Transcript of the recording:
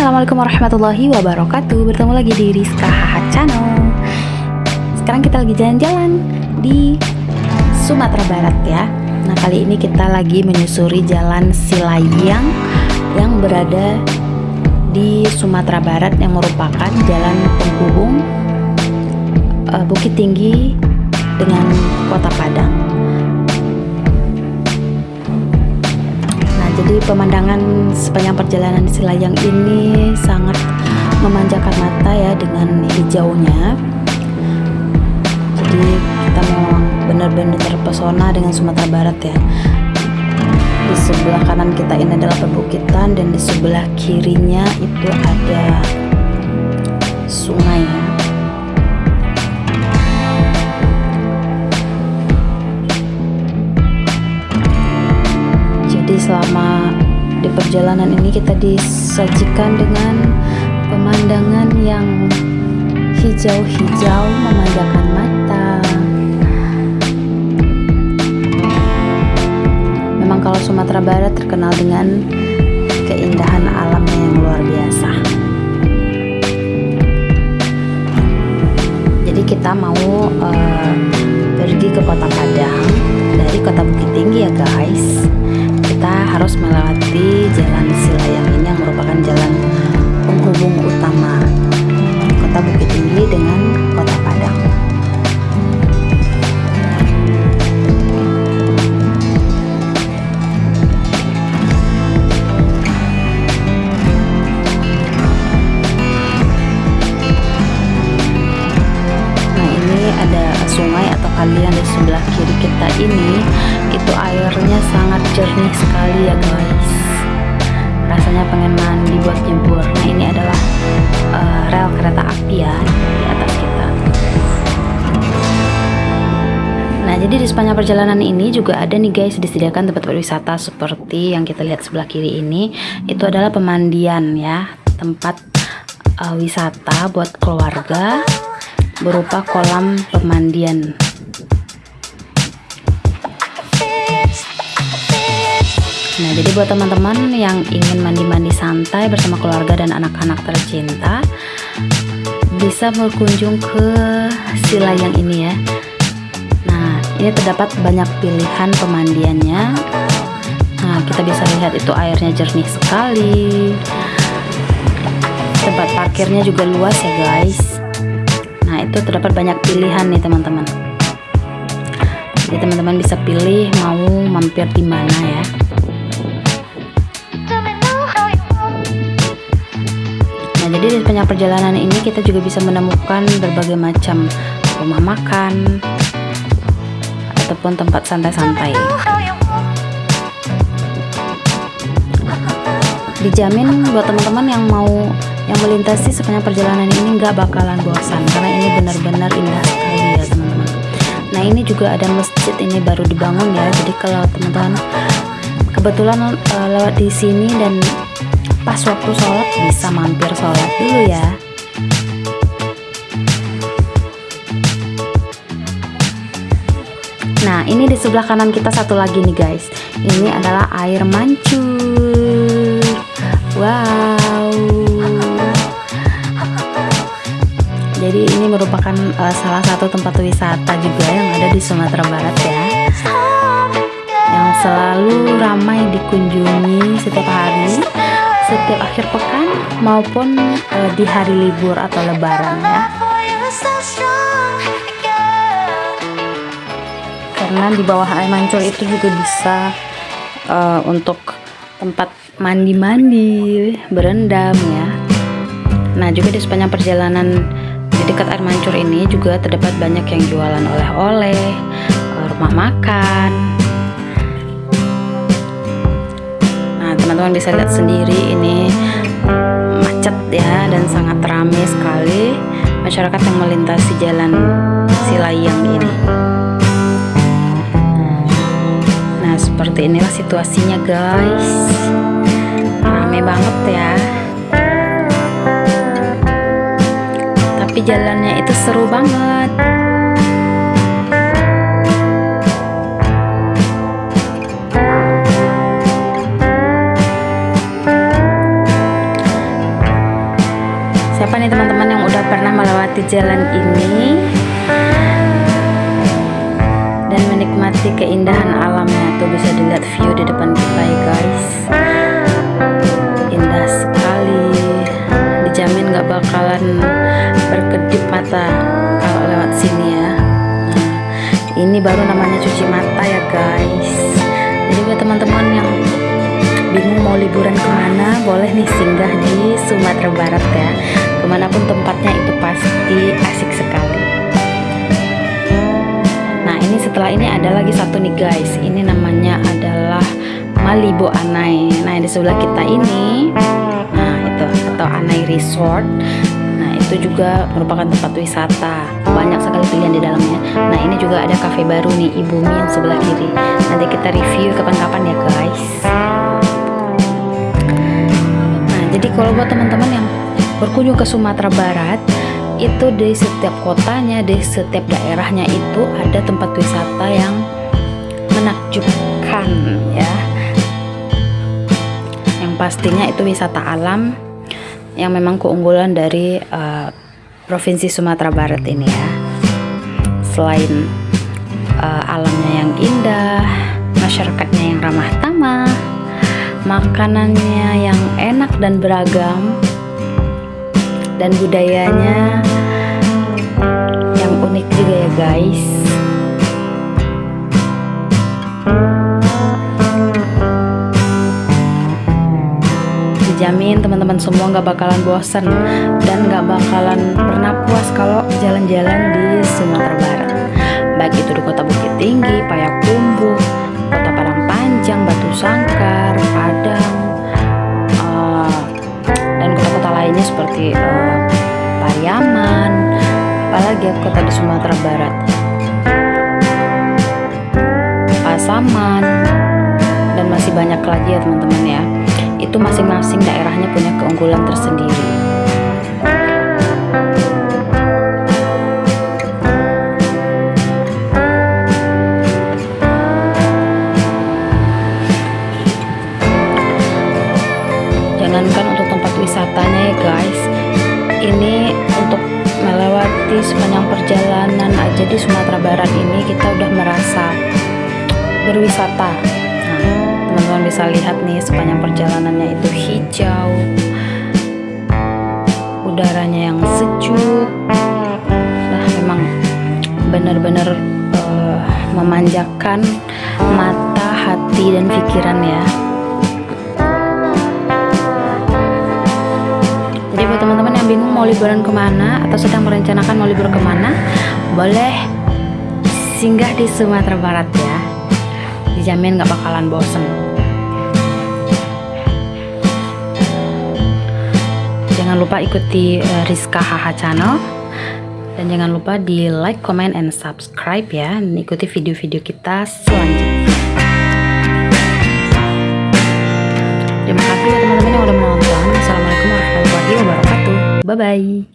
Assalamualaikum warahmatullahi wabarakatuh. Bertemu lagi di Rizka Hahat Channel. Sekarang kita lagi jalan-jalan di Sumatera Barat ya. Nah kali ini kita lagi menyusuri jalan Silayang Yang berada di Sumatera Barat Yang merupakan jalan penghubung uh, Bukit Tinggi dengan Kota Padang jadi pemandangan sepanjang perjalanan di Silayang ini sangat memanjakan mata ya dengan hijaunya. Jadi kita memang benar-benar terpesona dengan Sumatera Barat ya. Di sebelah kanan kita ini adalah perbukitan dan di sebelah kirinya itu ada sungai. ya selama di perjalanan ini kita disajikan dengan pemandangan yang hijau-hijau memanjakan mata. Memang kalau Sumatera Barat terkenal dengan keindahan alamnya yang luar biasa. Jadi kita mau uh, pergi ke kota Padang dari kota Bukit Tinggi ya guys kita harus melewati jalan Silayang ini yang merupakan jalan penghubung utama kota Bukit Tinggi dengan kota Padang. Nah ini ada sungai kalian di sebelah kiri kita ini itu airnya sangat jernih sekali ya guys. Rasanya pengen mandi buat nyebur. Nah ini adalah uh, rel kereta api ya di atas kita. Nah jadi di sepanjang perjalanan ini juga ada nih guys disediakan tempat berwisata seperti yang kita lihat sebelah kiri ini. Itu adalah pemandian ya tempat uh, wisata buat keluarga berupa kolam pemandian Nah, jadi buat teman-teman yang ingin mandi-mandi santai bersama keluarga dan anak-anak tercinta, bisa berkunjung ke Silayang ini ya. Nah, ini terdapat banyak pilihan pemandiannya. Nah, kita bisa lihat itu airnya jernih sekali. Tempat parkirnya juga luas ya, guys. Nah, itu terdapat banyak pilihan nih, teman-teman. Jadi teman-teman bisa pilih mau mampir di mana ya. Jadi di sepanjang perjalanan ini kita juga bisa menemukan berbagai macam rumah makan ataupun tempat santai-santai. Dijamin buat teman-teman yang mau yang melintasi sepanjang perjalanan ini nggak bakalan bosan karena ini benar-benar indah sekali ya teman-teman. Nah ini juga ada masjid ini baru dibangun ya. Jadi kalau teman-teman kebetulan uh, lewat di sini dan pas waktu sholat bisa mampir sholat dulu ya. Nah ini di sebelah kanan kita satu lagi nih guys. Ini adalah air mancur. Wow. Jadi ini merupakan uh, salah satu tempat wisata juga yang ada di Sumatera Barat ya. Yang selalu ramai dikunjungi setiap hari setiap akhir pekan maupun uh, di hari libur atau lebaran ya. Karena di bawah air mancur itu juga bisa uh, untuk tempat mandi-mandi berendam ya. Nah juga di sepanjang perjalanan di dekat air mancur ini juga terdapat banyak yang jualan oleh-oleh eh, rumah makan teman-teman bisa lihat sendiri ini macet ya dan sangat ramai sekali masyarakat yang melintasi jalan Silayang ini. Nah seperti inilah situasinya guys. Ramai banget ya. Tapi jalannya itu seru banget siapa nih teman-teman yang udah pernah melewati jalan ini? Dan menikmati keindahan alamnya tuh bisa dilihat view di depan kita ya guys. Indah sekali. Dijamin gak bakalan berkedip mata kalau lewat sini ya. Nah, ini baru namanya cuci mata ya guys. Jadi buat teman-teman yang bingung mau liburan ke mana boleh nih singgah di Sumatera Barat ya. Ke mana pun tempatnya itu pasti asik sekali. Nah ini setelah ini ada lagi satu nih guys. Ini namanya adalah Malibu Anai. Nah di sebelah kita ini nah itu atau Anai Resort. Nah itu juga merupakan tempat wisata. Banyak sekali pilihan di dalamnya. Nah ini juga ada cafe baru nih Ibumi yang sebelah kiri. Nanti kita review kapan-kapan ya guys jadi kalau buat teman-teman yang berkunjung ke Sumatera Barat itu di setiap kotanya di setiap daerahnya itu ada tempat wisata yang menakjubkan ya. Yang pastinya itu wisata alam yang memang keunggulan dari uh, provinsi Sumatera Barat ini ya. Selain uh, alamnya yang indah masyarakatnya yang ramah tamah makanannya yang enak dan beragam dan budayanya yang unik juga ya guys. Dijamin teman-teman semua nggak bakalan bosan dan nggak bakalan pernah puas kalau jalan-jalan di Sumatera Barat. Baik itu di kota Bukit Tinggi, Payakumbuh, seperti uh, Pariaman, apalagi ya kota di Sumatera Barat, Pasaman, dan masih banyak lagi ya teman-teman ya. Itu masing-masing daerahnya punya keunggulan tersendiri. jangankan wisatanya ya guys. Ini untuk melewati sepanjang perjalanan aja di Sumatera Barat ini kita udah merasa berwisata. Nah teman-teman bisa lihat nih sepanjang perjalanannya itu hijau udaranya yang sejuk. Nah memang benar-benar uh, memanjakan mata hati dan pikiran ya mau liburan ke mana atau sedang merencanakan mau libur ke mana boleh singgah di Sumatera Barat ya. Dijamin gak bakalan bosen. Jangan lupa ikuti uh, Rizka HH channel. Dan jangan lupa di like, comment, and subscribe ya. Dan ikuti video-video kita selanjutnya. Terima kasih ya teman-teman yang udah menonton Assalamualaikum